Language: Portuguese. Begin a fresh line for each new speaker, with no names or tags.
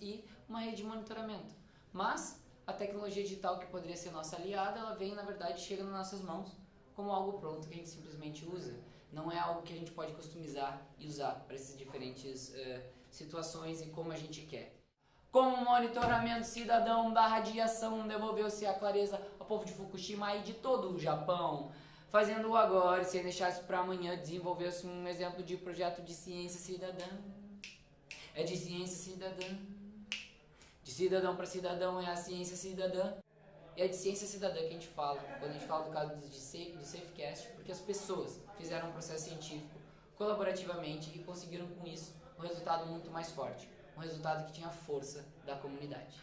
e uma rede de monitoramento. Mas a tecnologia digital que poderia ser nossa aliada, ela vem, na verdade, chega nas nossas mãos como algo pronto que a gente simplesmente usa. Não é algo que a gente pode customizar e usar para essas diferentes uh, situações e como a gente quer. Com o monitoramento cidadão da radiação, devolveu-se a clareza ao povo de Fukushima e de todo o Japão. Fazendo agora, sem deixar isso para amanhã, desenvolveu-se um exemplo de projeto de ciência cidadã. É de ciência cidadã. De cidadão para cidadão é a ciência cidadã. E é de ciência cidadã que a gente fala, quando a gente fala do caso de safe, do SafeCast, porque as pessoas fizeram um processo científico colaborativamente e conseguiram com isso um resultado muito mais forte, um resultado que tinha força da comunidade.